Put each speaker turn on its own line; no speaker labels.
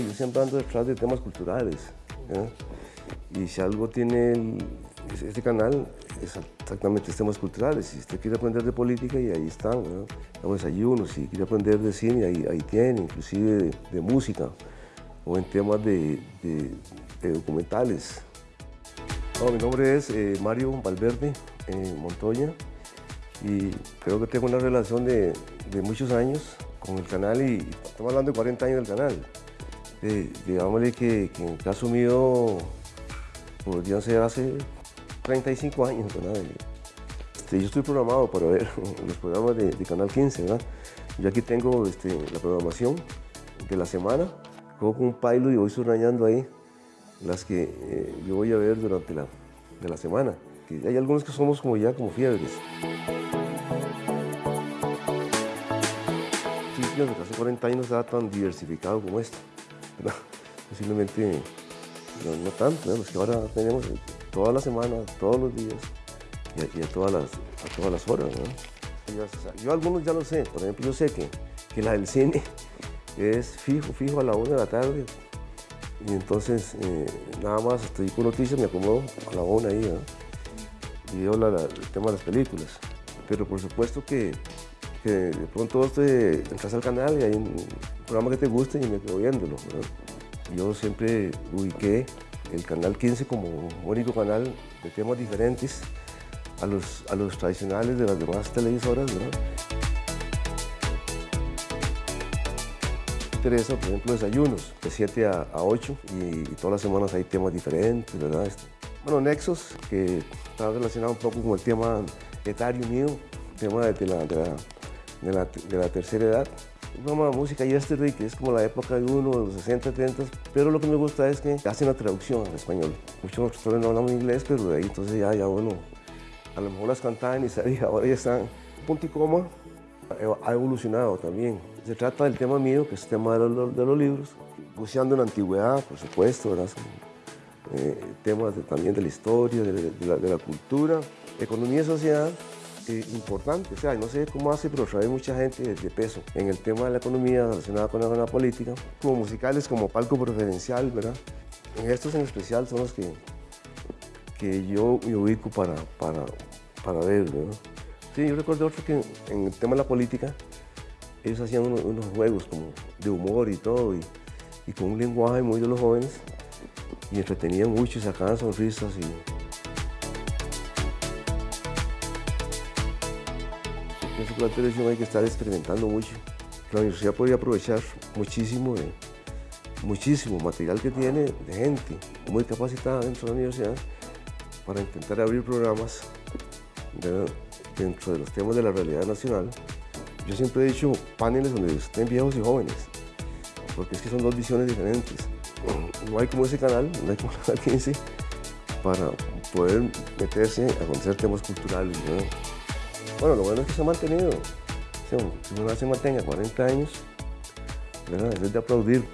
yo siempre ando detrás de temas culturales. Y si algo tiene este canal, es exactamente temas culturales. Si usted quiere aprender de política, y ahí están, ¿no? Desayunos. Si quiere aprender de cine, ahí, ahí tiene, inclusive de, música, o en temas de, documentales. mi nombre es eh, Mario Valverde eh, Montoya y creo que tengo una relación de, muchos años con el canal y estamos hablando de 40 años del canal. Digámosle que, que, en el caso mío podrían ser hace 35 años, ¿verdad? Este, yo estoy programado para ver los programas de, Canal 15, ¿verdad? Yo aquí tengo este, la programación de la semana, cojo un pilot y voy subrayando ahí las que eh, yo voy a ver durante la, de la semana. hay algunos que somos como ya como fiebres. Sí, casi 40 años está tan diversificado como este. Posiblemente no, tanto, es que ahora tenemos todas las semanas, todos los días y a, todas, las, a todas las horas. Yo, algunos ya lo sé, por ejemplo, yo sé que, que la del cine es fijo, fijo a la una de la tarde y entonces eh, nada más estoy con noticias, me acomodo a la una ahí y veo el tema de las películas. Pero por supuesto que, que de pronto te entras al canal y hay un programa que te guste y me quedo viéndolo. Yo siempre ubiqué el Canal 15 como un único canal de temas diferentes a los, a los tradicionales de las demás televisoras. ¿verdad? interesa, por ejemplo, desayunos de 7 a, 8 y, todas las semanas hay temas diferentes, ¿verdad? Este, bueno, Nexos, que está relacionado un poco con el tema etario mío, tema de la, de la, de la tercera edad programa de música yesterday, que es como la época de uno, de los 60, 70, pero lo que me gusta es que hacen la traducción al español. Muchos nosotros no hablamos inglés, pero de ahí entonces ya, ya bueno, a lo mejor las cantaban y sabía, ahora ya están. Punto y coma ha evolucionado también. Se trata del tema mío, que es el tema de los, de los libros, buceando en la antigüedad, por supuesto, ¿verdad? Eh, temas también de la historia, de, la, de la cultura, economía y sociedad, eh, importante. O sea, no sé cómo hace, pero trae mucha gente de, peso en el tema de la economía relacionada con la, política, como musicales, como palco preferencial, ¿verdad? En estos en especial son los que, que yo me ubico para, para, para ver, ¿verdad? Sí, yo recuerdo otro que en el tema de la política, ellos hacían unos, juegos como de humor y todo, y, y, con un lenguaje muy de los jóvenes, y entretenían mucho y sacaban sonrisas. Y, Pienso que la televisión hay que estar experimentando mucho. La universidad podría aprovechar muchísimo, muchísimo material que tiene de gente muy capacitada dentro de la universidad para intentar abrir programas dentro de los temas de la realidad nacional. Yo siempre he dicho paneles donde estén viejos y jóvenes, porque es que son dos visiones diferentes. No hay como ese canal, no hay como la 15, para poder meterse a conocer temas culturales. Bueno, lo bueno es que se ha mantenido. Si uno se mantenga 40 años, es de aplaudir.